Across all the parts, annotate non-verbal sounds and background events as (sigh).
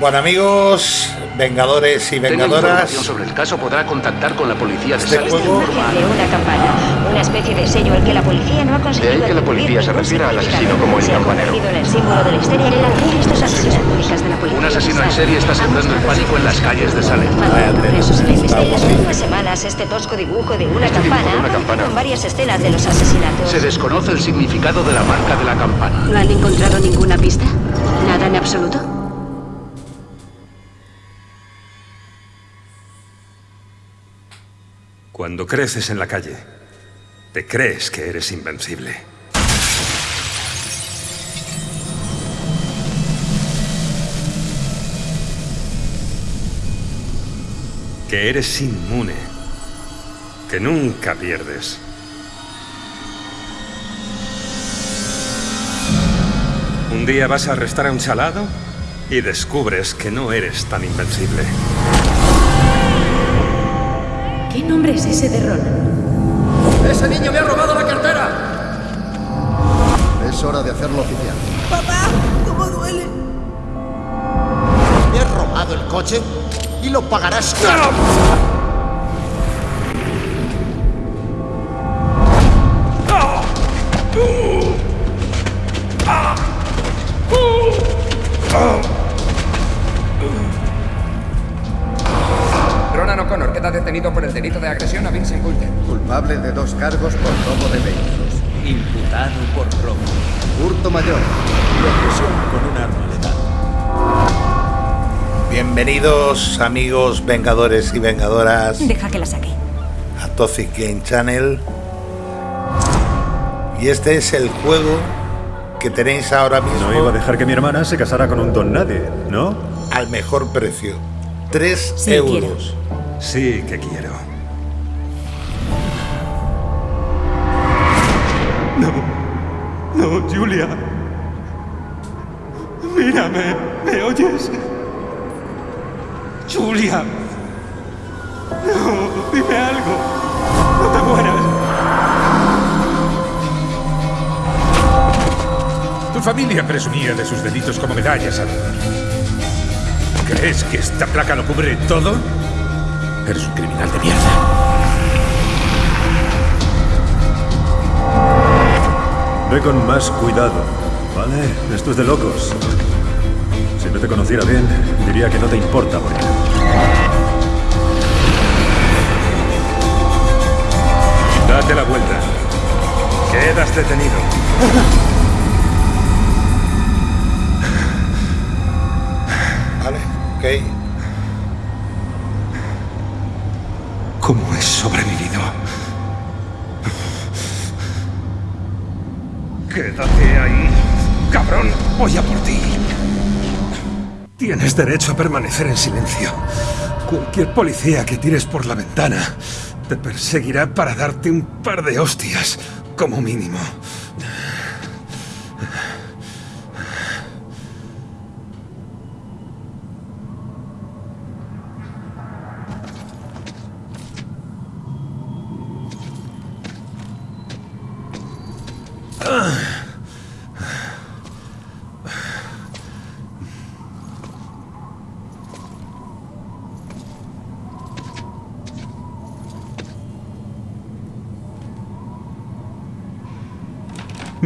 Bueno amigos, vengadores y vengadoras. sobre el caso podrá contactar con la policía de este juego de una campana, una especie de sello al que la policía no ha conseguido De ahí que la policía se refiera al asesino como el campanero. Un asesino en serie está sembrando el pánico en las calles de Salem. Últimas semanas, este tosco dibujo de una Este campana. con varias escenas de los asesinatos. Se desconoce el significado de la marca de la campana. ¿No han encontrado ninguna pista? ¿Nada en absoluto? Cuando creces en la calle, te crees que eres invencible. Que eres inmune. Que nunca pierdes. Un día vas a arrestar a un chalado y descubres que no eres tan invencible. ¿Qué nombre es ese de Ron? ¡Ese niño me ha robado la cartera! Es hora de hacerlo oficial. Papá, ¿cómo duele? ¿Me has robado el coche? Y lo pagarás Ronan O'Connor queda detenido por el delito de agresión a Vincent Coulter. Culpable de dos cargos por robo de vehículos. Imputado por robo Hurto mayor. y agresión con un arma letal. Bienvenidos amigos vengadores y vengadoras Deja que la saque. a Toxic Game Channel. Y este es el juego que tenéis ahora mismo No iba a dejar que mi hermana se casara con un don nadie, ¿no? al mejor precio. 3 Sí, euros. Sí que quiero. No, Julia. Mírame, ¿me oyes? Julia. No, dime algo. No te mueras. Tu familia presumía de sus delitos como medallas. ¿Crees que esta placa lo cubre todo? Eres un criminal de mierda. Ve con más cuidado, ¿vale? Esto es de locos. Si no te conociera bien, diría que no te importa morir. Date la vuelta. Quedas detenido. Vale, ok. ¿Cómo he sobrevivido? Quédate ahí, cabrón. Voy a por ti. Tienes derecho a permanecer en silencio. Cualquier policía que tires por la ventana te perseguirá para darte un par de hostias, como mínimo.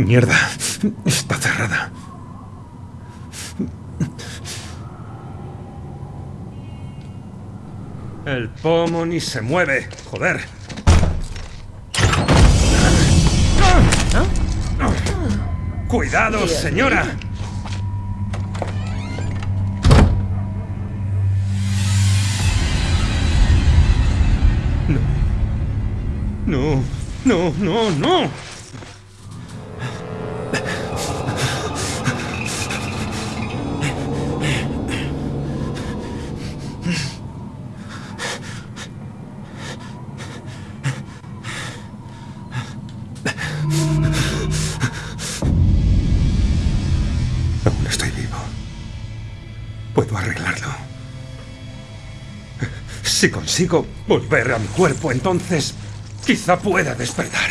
Mierda, está cerrada. El pomo ni se mueve. Joder. Cuidado, señora. No. No, no, no, no. Si consigo volver a mi cuerpo, entonces quizá pueda despertar.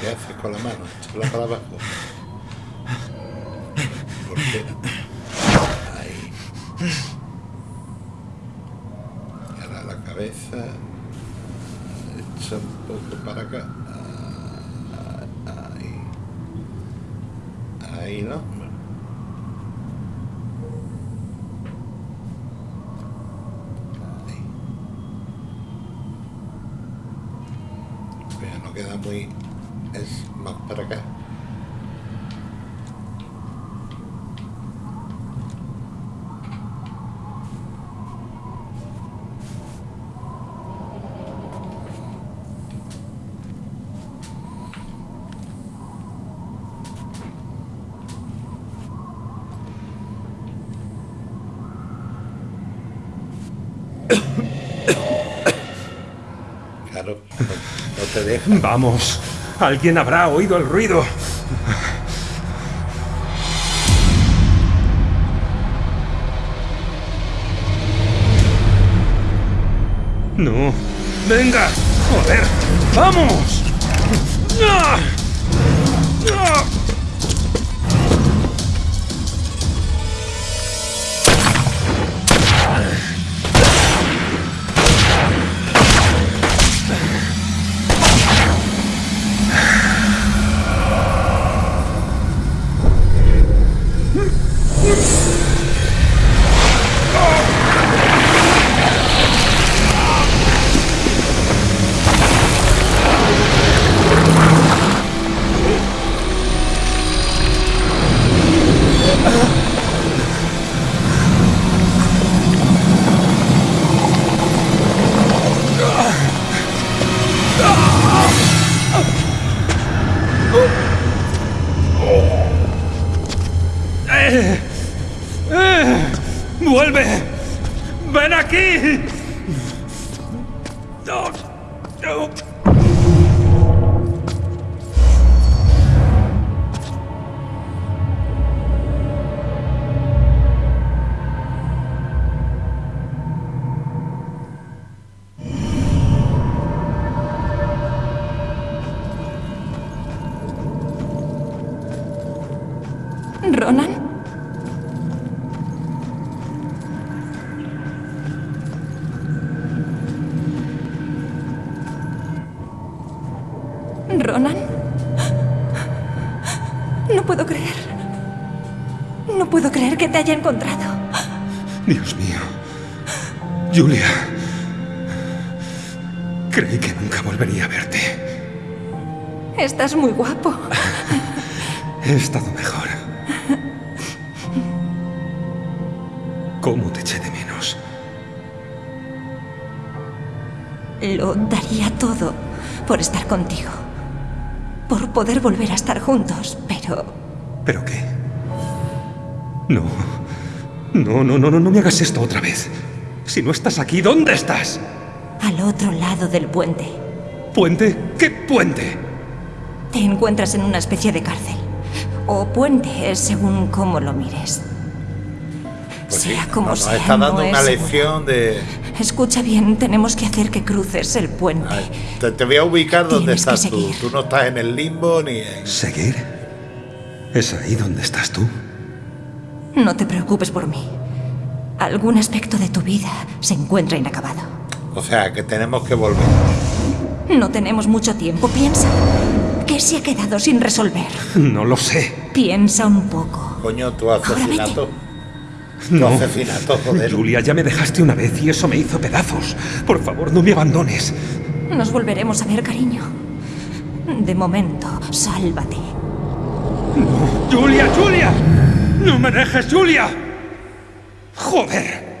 ¿Qué haces con la mano? Échala para abajo. ¿Por qué? Ahí. Y ahora la cabeza. Echa un poco para acá. Ahí. Ahí, ¿no? Ahí. Pero no queda muy... Es más para acá. Claro, no, no Vamos. Alguien habrá oído el ruido. No. Venga. Joder. Vamos. ¡Vuelve! ¡Ven aquí! Contigo. Por poder volver a estar juntos, pero... ¿Pero qué? No. No, no, no, no, no me hagas esto otra vez. Si no estás aquí, ¿dónde estás? Al otro lado del puente. ¿Puente? ¿Qué puente? Te encuentras en una especie de cárcel. O puente, según cómo lo mires. Pues sí, sea como nos sea, está dando no una es lección de... Escucha bien, tenemos que hacer que cruces el puente. Ay, Te, te voy a ubicar donde Tienes estás tú. Tú no estás en el limbo ni en... ¿Seguir? ¿Es ahí donde estás tú? No te preocupes por mí. Algún aspecto de tu vida se encuentra inacabado. O sea, que tenemos que volver. No tenemos mucho tiempo, piensa. ¿Qué se ha quedado sin resolver? No lo sé. Piensa un poco. Coño, tu asesinato. (laughs) No. asesinato, joder. Julia, ya me dejaste una vez y eso me hizo pedazos. Por favor, no me abandones. Nos volveremos a ver, cariño. De momento, sálvate. ¡Julia, Julia! ¡No me dejes, Julia! ¡Joder!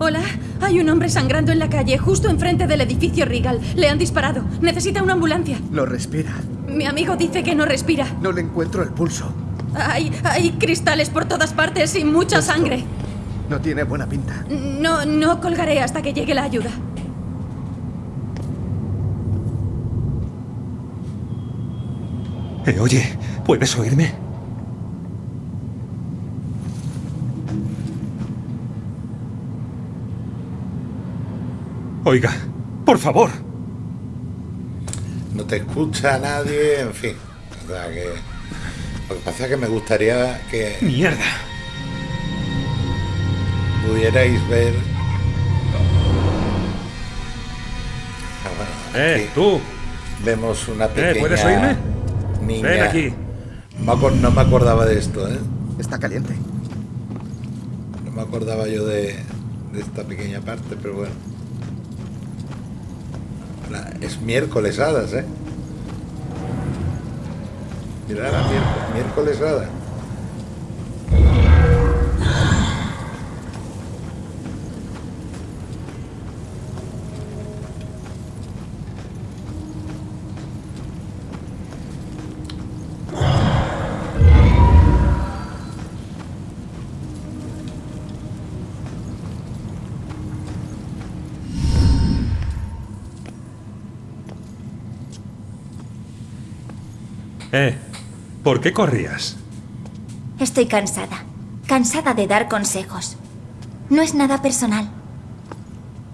Hola, hay un hombre sangrando en la calle, justo enfrente del edificio Regal. Le han disparado. Necesita una ambulancia. No respira. Mi amigo dice que no respira. No le encuentro el pulso. Hay, hay cristales por todas partes y mucha sangre. No tiene buena pinta. No, no colgaré hasta que llegue la ayuda. Eh, oye, ¿puedes oírme? Oiga, por favor. no te escucha nadie, en fin. O sea que. Lo que pasa es que me gustaría que. ¡Mierda! Pudierais ver. Ah, bueno, ¡Eh, aquí tú! Vemos una Eh, pequeña. ¿puedes oírme? Niña. Ven aquí. No me acordaba de esto, ¿eh? Está caliente. No me acordaba yo de, de esta pequeña parte, pero bueno. Es miércoles hadas, ¿eh? Mirad, la miércoles, miércoles ¿por qué corrías? Estoy cansada. Cansada de dar consejos. No es nada personal.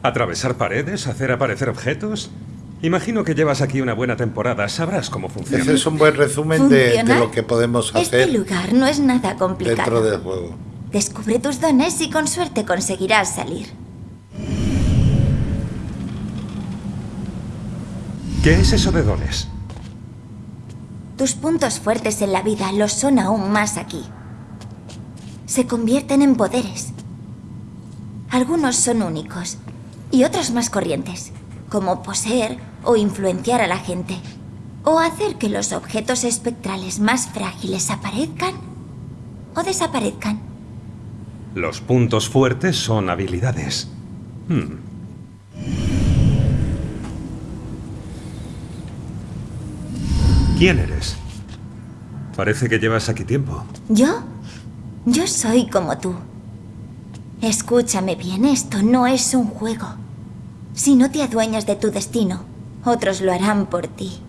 ¿Atravesar paredes? ¿Hacer aparecer objetos? Imagino que llevas aquí una buena temporada. Sabrás cómo funciona. Ese es un buen resumen de, de lo que podemos Este hacer lugar no es nada complicado. dentro del juego. Descubre tus dones y con suerte conseguirás salir. ¿Qué es eso de dones? Tus puntos fuertes en la vida los son aún más aquí. Se convierten en poderes. Algunos son únicos y otros más corrientes, como poseer o influenciar a la gente, o hacer que los objetos espectrales más frágiles aparezcan o desaparezcan. Los puntos fuertes son habilidades. Hmm. ¿Quién eres? Parece que llevas aquí tiempo. ¿Yo? Yo soy como tú. Escúchame bien, esto no es un juego. Si no te adueñas de tu destino, otros lo harán por ti.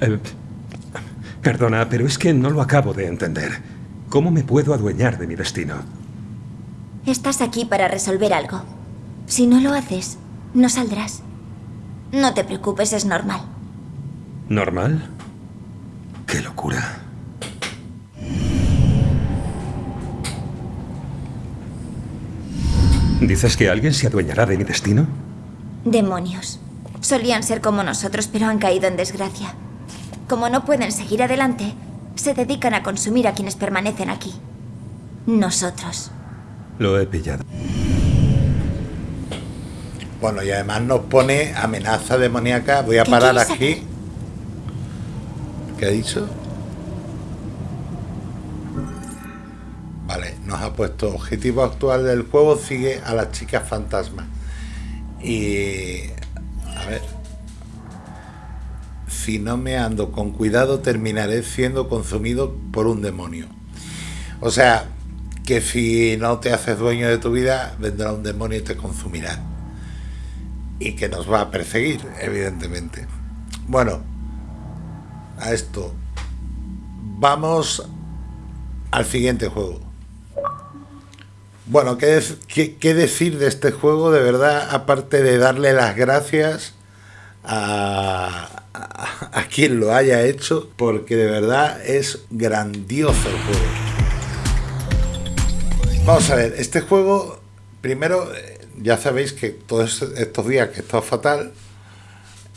Eh, perdona, pero es que no lo acabo de entender. ¿Cómo me puedo adueñar de mi destino? Estás aquí para resolver algo. Si no lo haces, no saldrás. No te preocupes, es normal. ¿Normal? ¡Qué locura! ¿Dices que alguien se adueñará de mi destino? Demonios. Solían ser como nosotros, pero han caído en desgracia. Como no pueden seguir adelante, se dedican a consumir a quienes permanecen aquí. Nosotros. Lo he pillado. Bueno, y además nos pone amenaza demoníaca. Voy a ¿Qué parar aquí. ¿Qué ha dicho? Vale, nos ha puesto objetivo actual del juego sigue a las chicas fantasma. Y a ver. Si no me ando con cuidado terminaré siendo consumido por un demonio. O sea, que si no te haces dueño de tu vida, vendrá un demonio y te consumirá y que nos va a perseguir, evidentemente. Bueno, a esto. Vamos al siguiente juego. Bueno, ¿qué, qué decir de este juego? De verdad, aparte de darle las gracias a, a- a quien lo haya hecho, porque de verdad es grandioso el juego. Vamos a ver, este juego, primero, eh, ya sabéis que todos estos días que he estado fatal,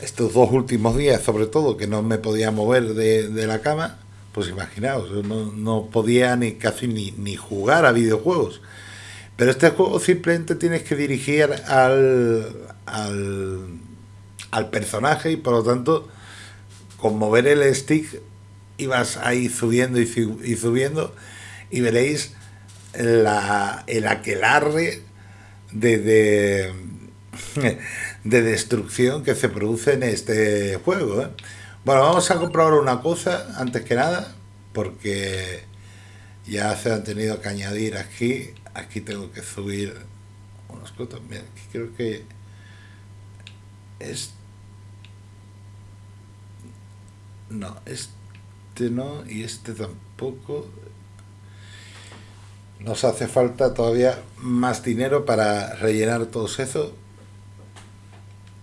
estos dos últimos días sobre todo, que no me podía mover de, de la cama, pues imaginaos, no, no podía ni casi ni, ni jugar a videojuegos. Pero este juego simplemente tienes que dirigir al, al, al personaje y por lo tanto, con mover el stick ibas ahí subiendo y, su- y subiendo y veréis la, el aquelarre de, de, de destrucción que se produce en este juego. ¿eh? Bueno, vamos a comprobar una cosa antes que nada, porque ya se han tenido que añadir aquí. Aquí tengo que subir unas cosas. Mira, aquí creo que es. No, este no y este tampoco. Nos hace falta todavía más dinero para rellenar todos eso.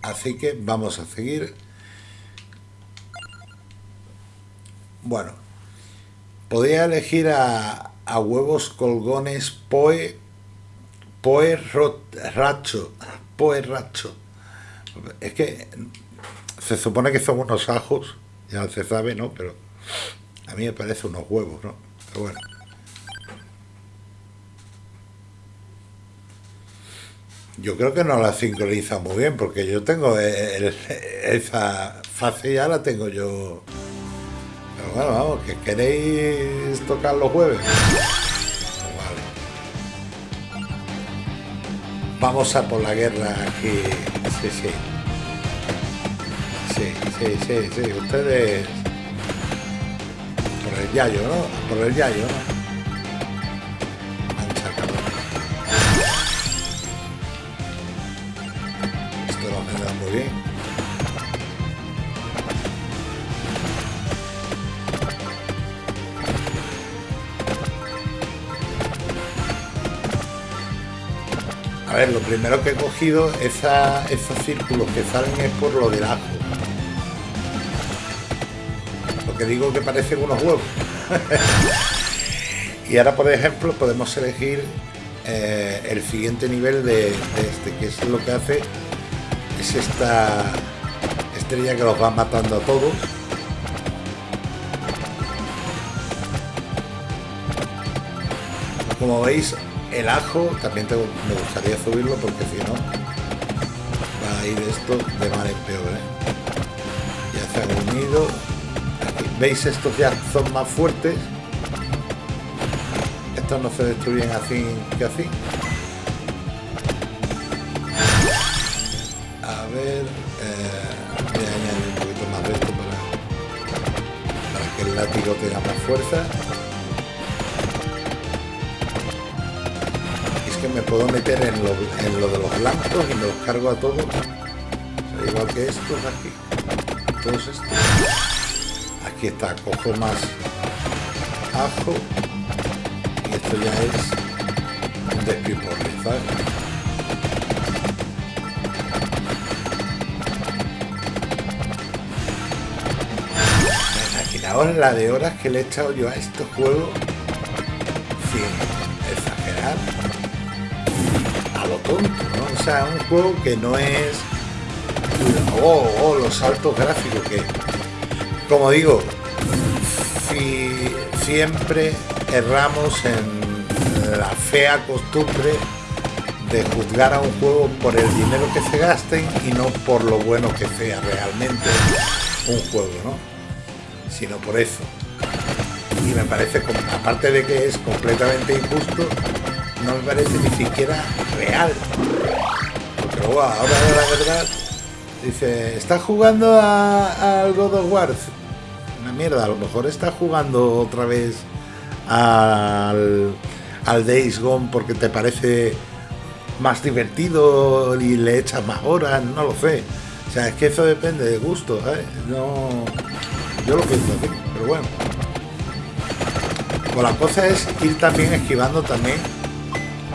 Así que vamos a seguir. Bueno, podría elegir a, a huevos colgones Poe Poe Racho. Poe Racho. Es que se supone que son unos ajos, ya se sabe, ¿no? Pero a mí me parece unos huevos, ¿no? Pero bueno. Yo creo que no la sincroniza muy bien, porque yo tengo esa fase ya la tengo yo. Pero bueno, vamos, que queréis tocar los jueves. Vale. Vamos a por la guerra aquí. Sí, sí. Sí, sí, sí, sí. Ustedes. Por el yayo, ¿no? Por el yayo. Primero que he cogido, esa, esos círculos que salen es por lo del ajo. Lo que digo que parecen unos huevos. (laughs) y ahora, por ejemplo, podemos elegir eh, el siguiente nivel de, de este, que es lo que hace es esta estrella que los va matando a todos. Como veis, el ajo también me gustaría subirlo porque si no va a ir esto de mal en peor. ¿eh? Ya se han unido. ¿Veis? Estos ya son más fuertes. Estos no se destruyen así que así. ver, eh, voy a añadir un poquito más de esto para, para que el látigo tenga más fuerza. Que me puedo meter en lo, en lo de los blancos y me los cargo a todos. igual que estos aquí. Todos estos. Aquí está, cojo más ajo. Y esto ya es un despiporre, ¿sabes? Ahora la de horas que le he echado yo a estos juegos, O sea, un juego que no es... Oh, los saltos gráficos que... Como digo, si siempre erramos en la fea costumbre de juzgar a un juego por el dinero que se gasten y no por lo bueno que sea realmente un juego, ¿no? sino por eso. Y me parece, aparte de que es completamente injusto, no me parece ni siquiera real. Ahora dice, está jugando al God of War. Una mierda, a lo mejor está jugando otra vez al, al Days Gone porque te parece más divertido y le echas más horas, no lo sé. O sea, es que eso depende de gusto, ¿eh? No... Yo lo pienso así, pero bueno. Pues la cosa es ir también esquivando también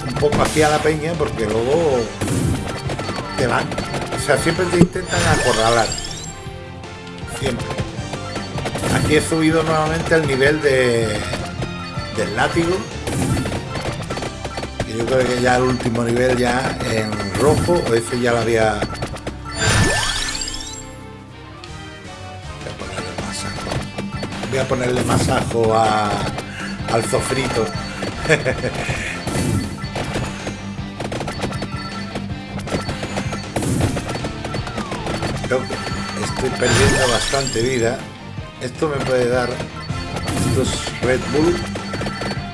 un poco hacia la peña porque luego te van. O sea, siempre te intentan acorralar. Siempre. Aquí he subido nuevamente el nivel de del látigo. Y yo creo que ya el último nivel ya en rojo, o ese ya lo había voy a ponerle más ajo a, al sofrito. (laughs) estoy perdiendo bastante vida. Esto me puede dar, estos Red Bull,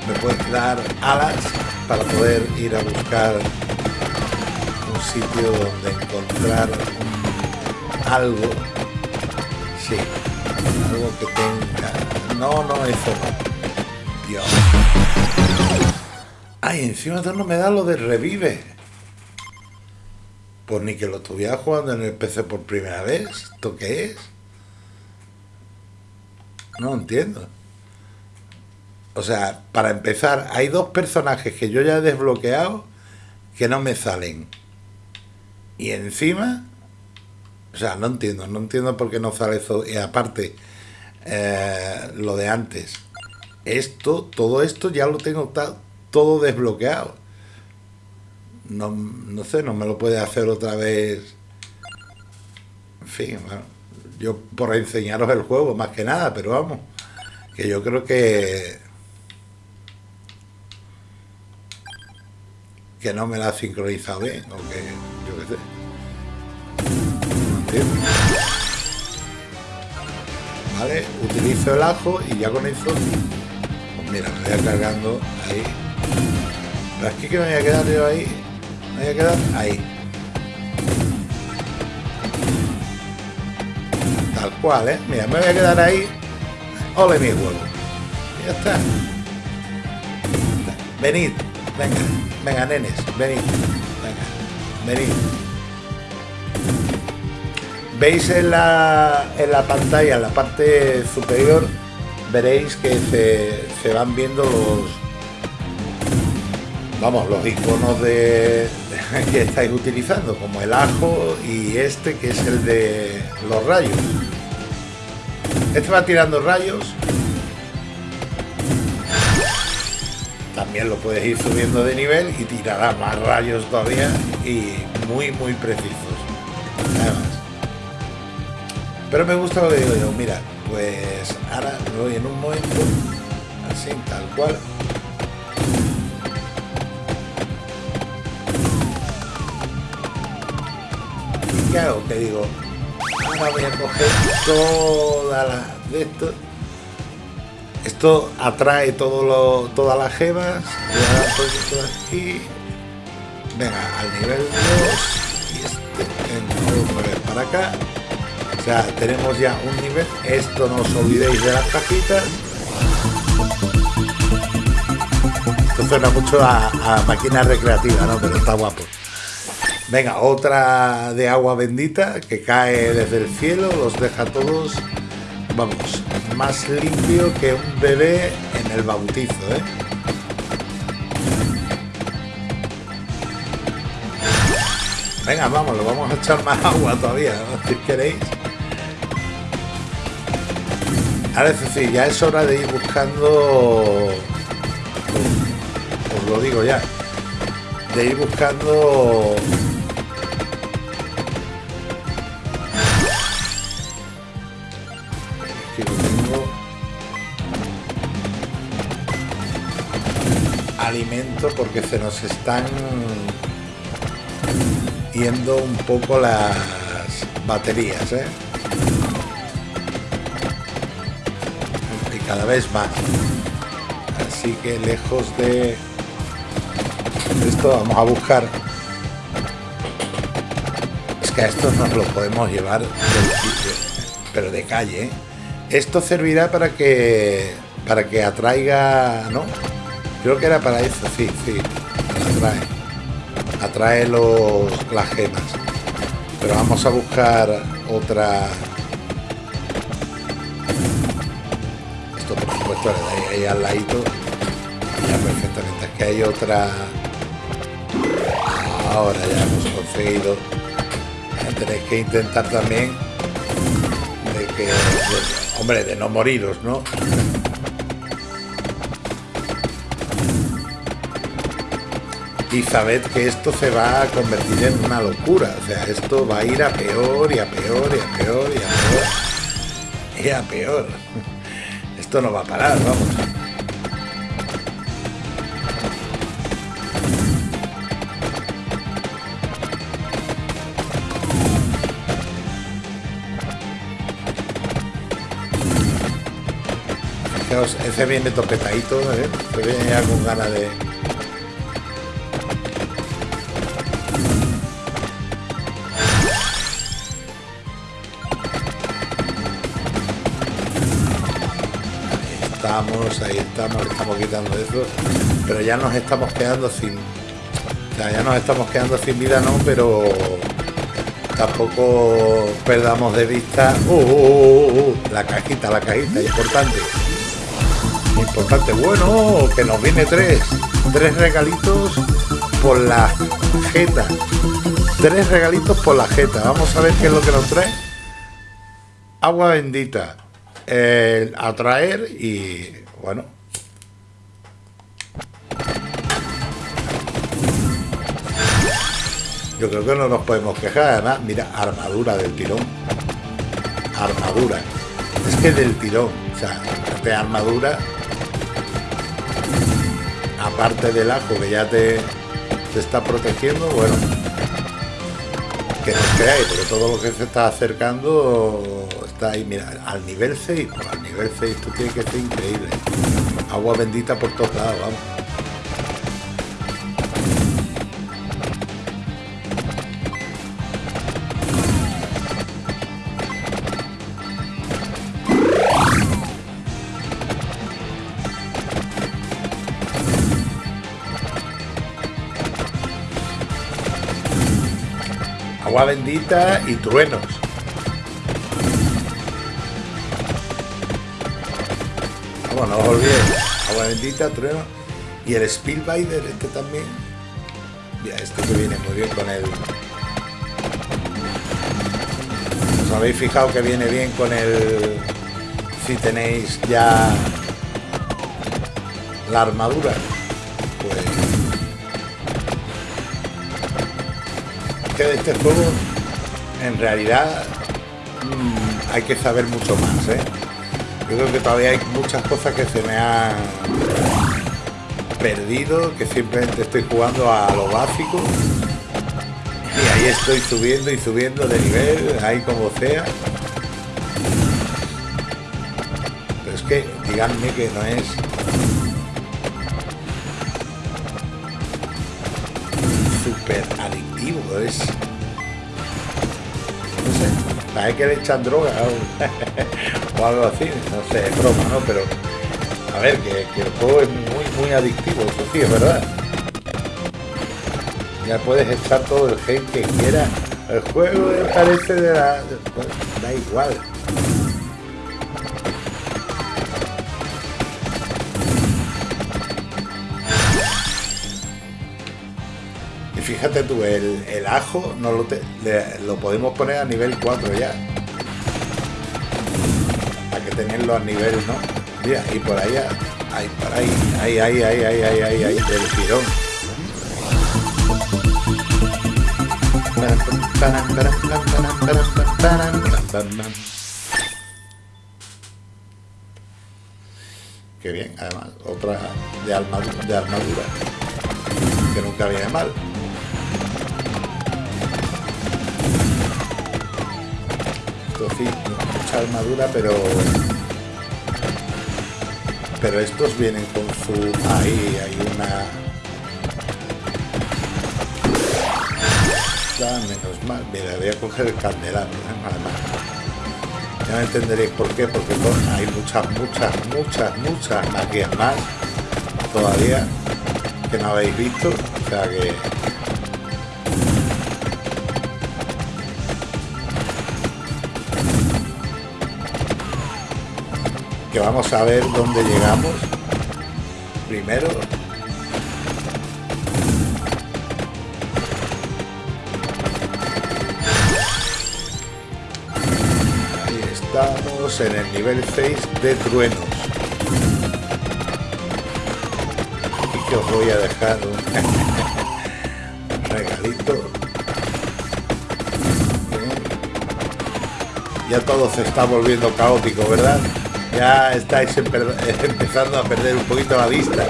me puede dar alas para poder ir a buscar un sitio donde encontrar algo. Sí, algo que tenga. No, no, eso no. Dios. Ay, encima no me da lo de revive. Pues ni que lo estuviera jugando en el PC por primera vez. ¿Esto qué es? No entiendo. O sea, para empezar, hay dos personajes que yo ya he desbloqueado que no me salen. Y encima, o sea, no entiendo, no entiendo por qué no sale eso. Y aparte, eh, lo de antes, esto, todo esto ya lo tengo todo desbloqueado. No, no sé, no me lo puede hacer otra vez. En fin, bueno, yo por enseñaros el juego más que nada, pero vamos, que yo creo que que no me la ha sincronizado bien, o que yo qué sé. Vale, utilizo el ajo y ya con eso, pues mira, me voy cargando ahí. Pero es que me voy a quedar yo ahí, voy a quedar ahí. Tal cual, ¿eh? Mira, me voy a quedar ahí. Ole mi huevo. ya está. Venid, venga. Venga, nenes, venid. Venga, venid. Veis en la, en la pantalla, en la parte superior, veréis que se, van viendo los vamos, los iconos de, (laughs) que estáis utilizando, como el ajo y este que es el de los rayos. Este va tirando rayos. También lo puedes ir subiendo de nivel y tirará más rayos todavía y muy muy precisos. Además. Pero me gusta lo que digo yo. Mira pues ahora me voy en un momento así tal cual qué que digo ahora voy a coger toda la de esto esto atrae todo lo, todas las gemas. aquí. Venga, al nivel 2. Y este para acá. O sea, tenemos ya un nivel. Esto no os olvidéis de las cajitas. Esto suena mucho a, a máquina recreativa, ¿no? Pero está guapo. Venga, otra de agua bendita que cae desde el cielo, los deja todos vamos, más limpio que un bebé en el bautizo, ¿eh? Venga, vamos, lo vamos a echar más agua todavía, si queréis. Ahora es decir, ya es hora de ir buscando... Os lo digo ya. De ir buscando porque se nos están yendo un poco las baterías ¿eh? y cada vez más así que lejos de esto vamos a buscar es que a esto nos lo podemos llevar pero de calle ¿eh? esto servirá para que para que atraiga no Creo que era para eso, sí, sí. Atrae. Atrae los, las gemas. Pero vamos a buscar otra... Esto por supuesto ahí, ahí al ladito. Ya perfectamente. Aquí hay otra... Ahora ya hemos conseguido. Tenéis que intentar también de que... hombre, de no moriros, ¿no? Y sabed que esto se va a convertir en una locura. O sea, esto va a ir a peor y a peor y a peor y a peor y a peor. Esto no va a parar, vamos. Fijaos, ese viene topetadito, ¿eh? Se viene ya con ganas de... ahí estamos, estamos quitando eso, pero ya nos estamos quedando sin, ya nos estamos quedando sin vida, no, pero tampoco perdamos de vista uh, uh, uh, la cajita, la cajita, importante. Importante, bueno, que nos viene tres. Tres regalitos por la jeta. Tres regalitos por la jeta. Vamos a ver qué es lo que nos trae. Agua bendita. El atraer y bueno. Yo creo que no nos podemos quejar. Además, mira, armadura del tirón. Armadura. Es que del tirón. O sea, de armadura. Aparte del ajo que ya te, te está protegiendo, bueno. Que nos creáis, porque todo lo que se está acercando está ahí, mira, al nivel 6. Pues al nivel 6 esto tiene que ser increíble. Agua bendita por todos lados, vamos. agua bendita y truenos. No os olvidéis. Agua bendita, truenos. Y el Spielbider, este también. Ya, esto que viene muy bien con el... ¿Os habéis fijado que viene bien con el... Si tenéis ya la armadura? Pues que de este juego en realidad mmm, hay que saber mucho más ¿eh? Creo que todavía hay muchas cosas que se me han perdido que simplemente estoy jugando a lo básico. Y ahí estoy subiendo y subiendo de nivel ahí como sea. Pero es que díganme que no es súper adictivo, es... Parece que le echan droga o, (laughs) o algo así, no sé, es broma, ¿no? Pero, a ver, que, que, el juego es muy, muy adictivo, eso sí, es verdad. Ya puedes echar todo el hate que quieras. El juego parece de la... Da igual. fíjate tú, el, ajo no lo, podemos poner a nivel 4 ya. Para que tenerlo a nivel, ¿no? Mira, y por allá. Ahí, por ahí. Ahí, ahí, ahí, ahí, ahí, ahí, ahí, del tirón. Qué bien, además, otra de armadura, de armadura que nunca viene mal. Mucha armadura, pero... Pero estos vienen con su... Ahí hay una... Menos mal. Mira, voy a coger el candelabro, ¿eh? Ya entenderéis por qué, porque hay muchas, muchas, muchas, muchas magias más todavía que no habéis visto. O sea que que vamos a ver dónde llegamos primero. Ahí estamos en el nivel 6 de truenos. Y que os voy a dejar un (laughs) regalito. Ya todo se está volviendo caótico verdad ya estáis (laughs) empezando a perder un poquito la vista.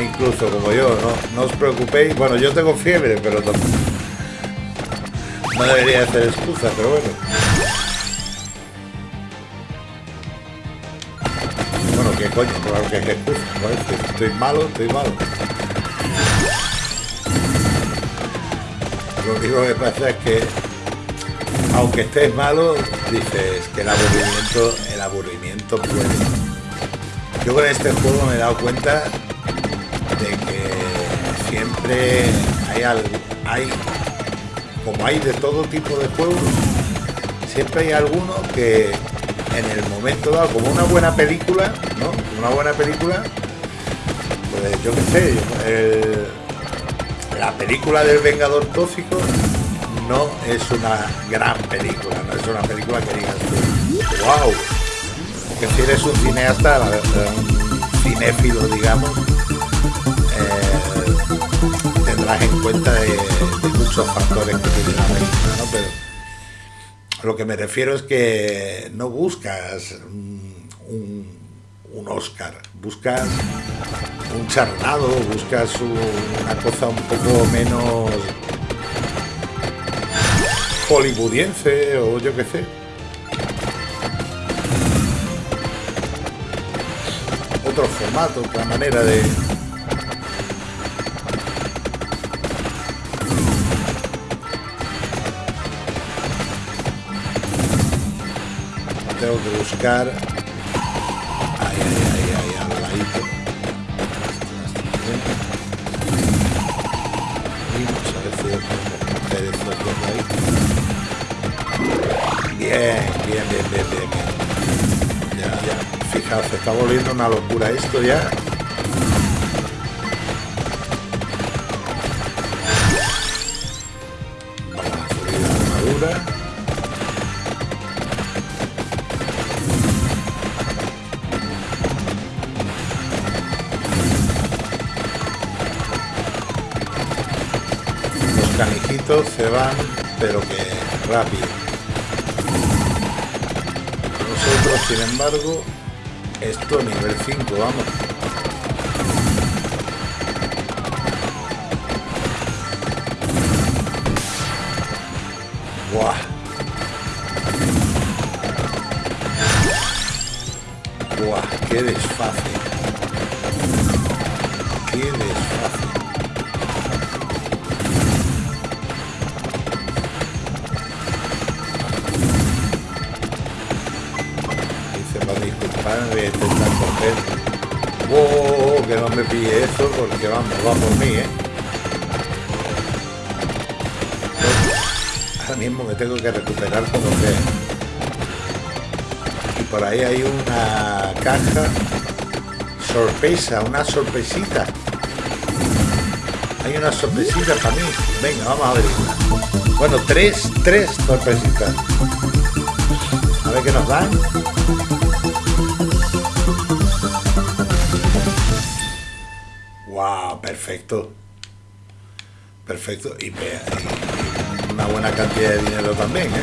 Incluso como yo, ¿no? No os preocupéis. Bueno, yo tengo fiebre, pero no, debería hacer excusa, pero bueno. Bueno, ¿qué coño? Claro que es excusa. Estoy malo, estoy malo. Lo único que pasa es que aunque estés malo, dices que el aburrimiento, aburrimiento puede. Yo con este juego me he dado cuenta de que siempre hay algo, hay, como hay de todo tipo de juegos, siempre hay alguno que en el momento dado, como una buena película, ¿no? una buena película, pues yo qué sé, el- la película del Vengador Tóxico no es una gran película, no es una película que digas wow, que si eres un cineasta, un cinéfilo, digamos, eh, tendrás en cuenta de, muchos factores que tiene la película, ¿no? Pero lo que me refiero es que no buscas un, Oscar, buscas un charnado, buscas un- una cosa un poco menos hollywoodiense o yo qué sé. Otro formato, otra manera de... Tengo que buscar... se está volviendo una locura esto ya. Los canijitos se van, pero que rápido. Nosotros, sin embargo, esto nivel 5, vamos. Que eso porque vamos, va por mí, ¿eh? Ahora mismo me tengo que recuperar como sea. Y por ahí hay una caja sorpresa, una sorpresita. Hay una sorpresita para mí. Venga, vamos a ver. Bueno, tres, tres sorpresitas. A ver qué nos dan. Perfecto. Perfecto. Y, una buena cantidad de dinero también, ¿eh?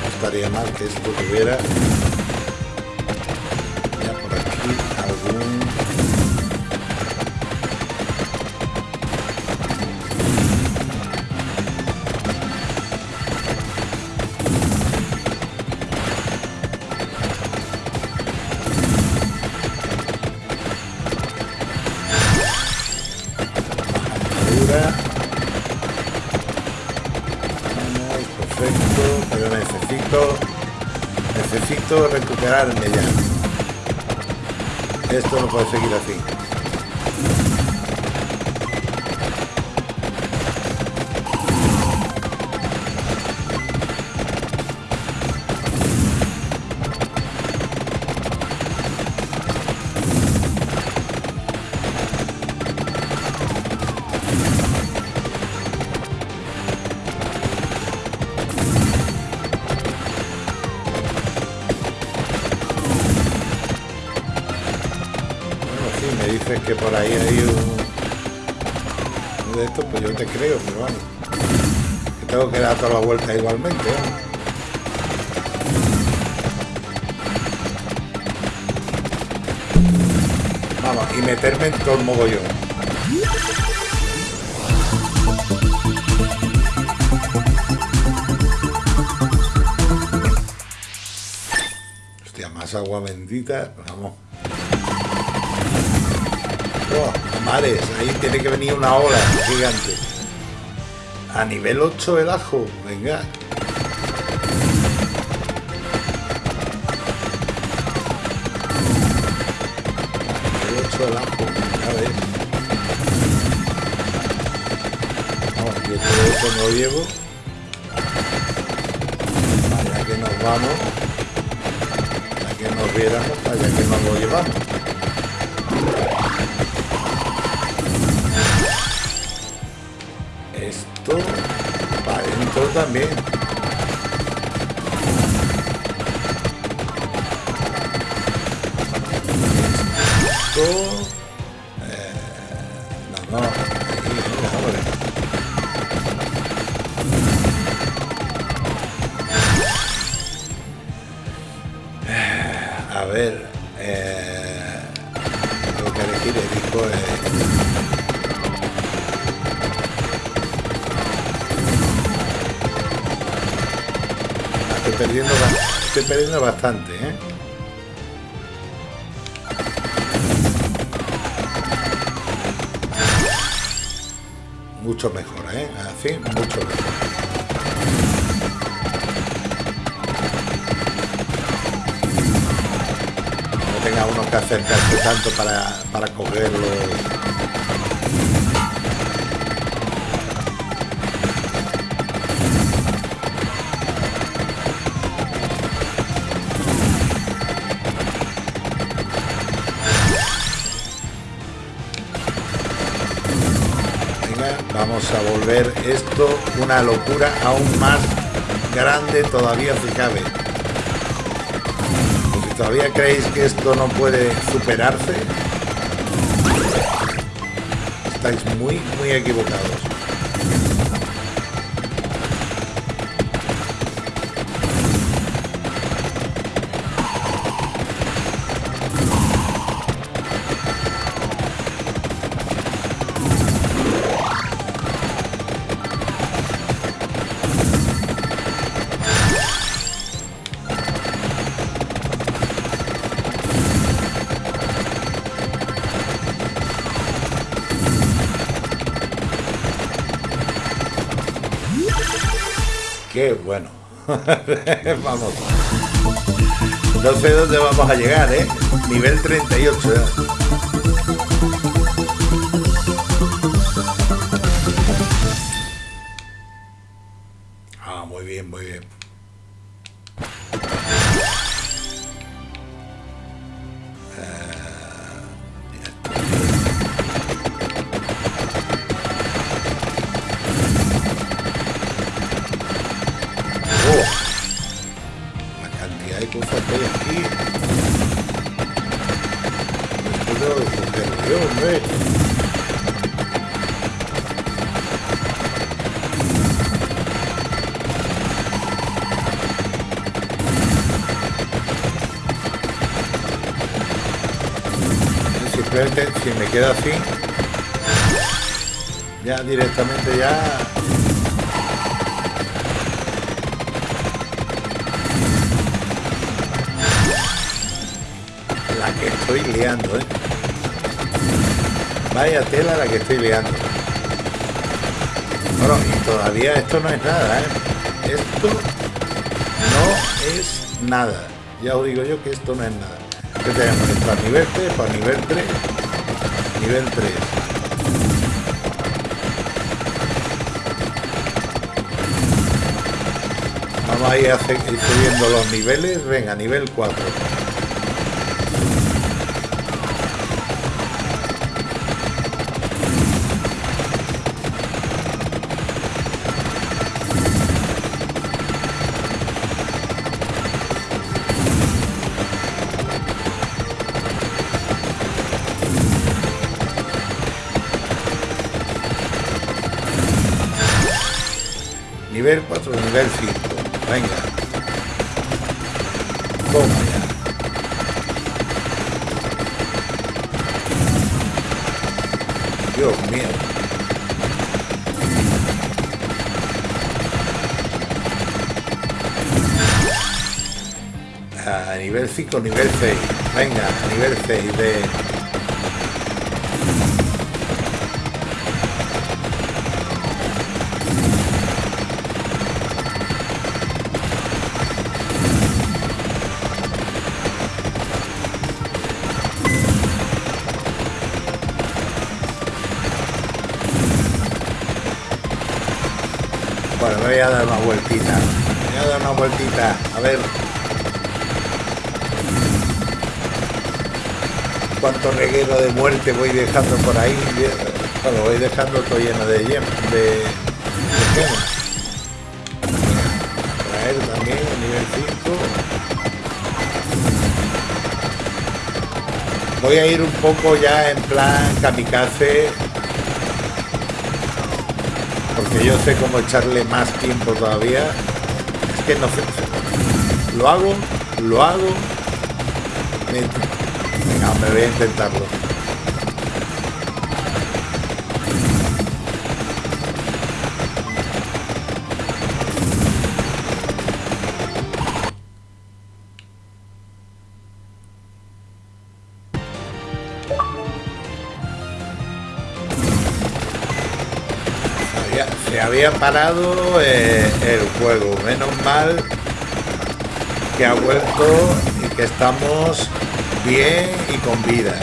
No estaría mal que esto tuviera recuperarme ya. Esto no puede seguir así. La vuelta igualmente. Vamos, y meterme en todo el mogollón. Hostia, más agua bendita, vamos. Oh, ahí tiene que venir una ola gigante. A nivel 8 el ajo, venga. Nivel 8 el ajo, a ver. No, yo todo eso no llevo. vamos. Para que nos viéramos, para que nos lo llevamos. Para bastante, ¿eh? Mucho mejor, ¿eh? Así, mucho mejor. no tenga uno que acercarse tanto para, para cogerlo. Esto una locura aún más grande todavía. Pues si todavía creéis que esto no puede superarse, estáis muy, muy equivocados. (laughs) vamos. No sé dónde vamos a llegar, ¿eh? Nivel 38. ya. Si me queda así, ya directamente ya la que estoy liando, ¿eh? Vaya tela la que estoy liando. Bueno, y todavía esto no es nada, ¿eh? Esto no es nada. Ya os digo yo que esto no es nada. ¿Qué tenemos? Esto a nivel 3, para nivel 3, nivel 3. Vamos a ir a se- ir subiendo los niveles. Venga, nivel 4. Nivel 4, nivel 5. Venga. Toma ya. Dios mío. A nivel 5, nivel 6. Venga, nivel 6 de... a dar una vueltita. Voy a dar una vueltita, a ver. Cuánto reguero de muerte voy dejando por ahí. Lo voy dejando todo lleno de yem, de, de. Traer también nivel 5. Voy a ir un poco ya en plan kamikaze. Porque yo sé cómo echarle más tiempo todavía. Es que no sé. Lo hago, lo hago. Me- Venga, hombre, voy a intentarlo. Había parado eh, el juego. Menos mal que ha vuelto y que estamos bien y con vida.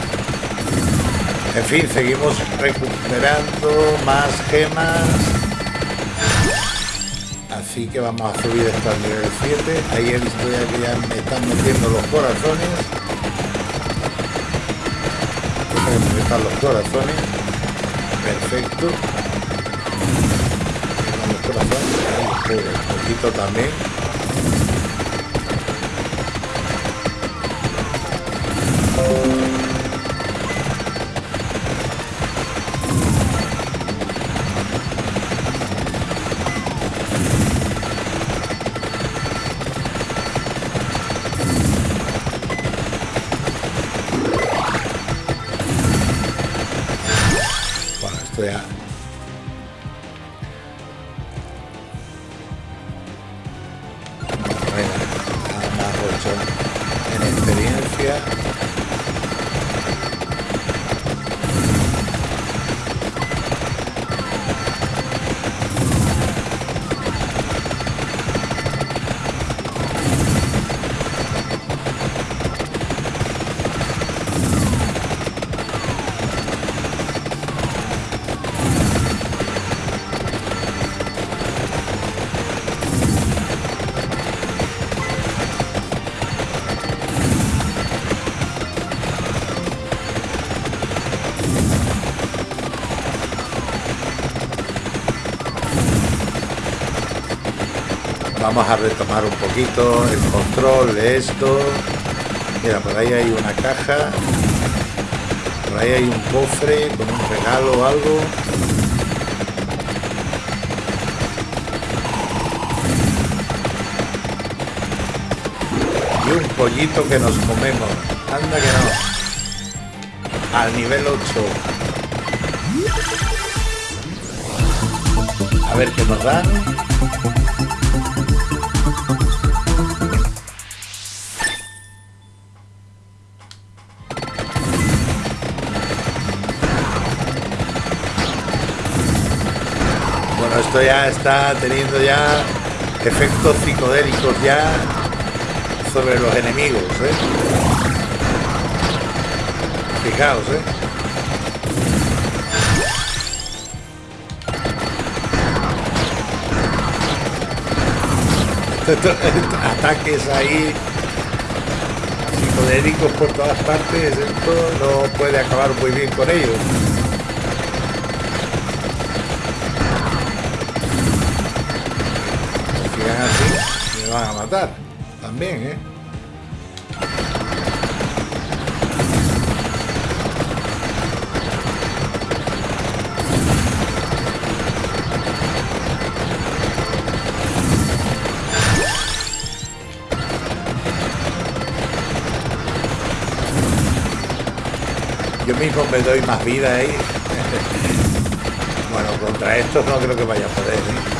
En fin, seguimos recuperando más gemas. Así que vamos a subir esto al nivel 7. Ahí he visto ya me están metiendo los corazones. Que están los corazones. Perfecto. Poquito también. 8 en experiencia. Vamos a retomar un poquito el control de esto. Mira, por ahí hay una caja. Por ahí hay un cofre con un regalo o algo. Y un pollito que nos comemos. Anda que no. Al nivel 8. A ver qué nos dan. Esto ya está teniendo ya efectos psicodélicos ya sobre los enemigos, ¿eh? Fijaos, ¿eh? (laughs) Ataques ahí psicodélicos por todas partes, esto no puede acabar muy bien con ellos. Van a matar. También, ¿eh? Yo mismo me doy más vida ahí. (laughs) bueno, contra estos no creo que vaya a poder, ¿eh?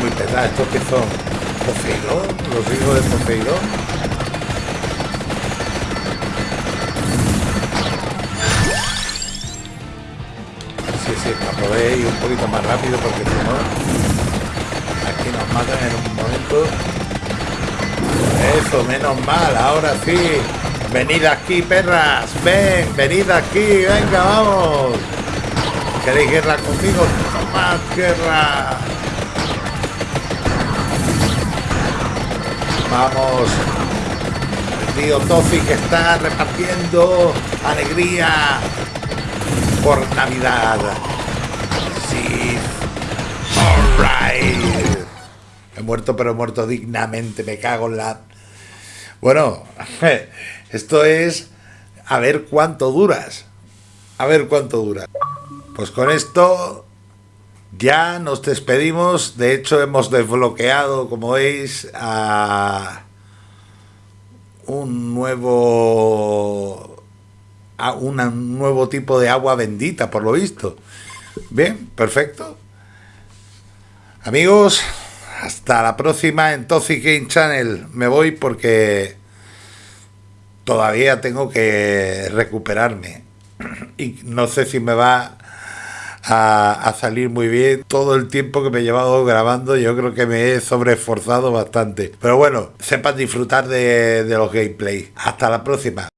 Muy pesados. ¿Estos que son? ¿Poseidón? ¿Los hijos de Poseidón? Sí, sí, para ir un poquito más rápido porque si no, aquí nos matan en un momento. Eso, menos mal, ahora sí. Venid aquí, perras. Ven, venid aquí, venga, vamos. ¿Queréis guerra conmigo? Tomad guerra. Vamos. El tío Tofi que está repartiendo alegría por Navidad. Sí. Alright. He muerto, pero he muerto dignamente. Me cago en la. Bueno, (laughs) esto es a ver cuánto duras. A ver cuánto dura. Pues con esto ya nos despedimos. De hecho, hemos desbloqueado, como veis, a un nuevo a un nuevo tipo de agua bendita, por lo visto. Bien, perfecto. Amigos, hasta la próxima en Toxic Channel. Me voy porque todavía tengo que recuperarme. Y no sé si me va a, salir muy bien. Todo el tiempo que me he llevado grabando, yo creo que me he sobreesforzado bastante. Pero bueno, sepan disfrutar de, de los gameplay. Hasta la próxima.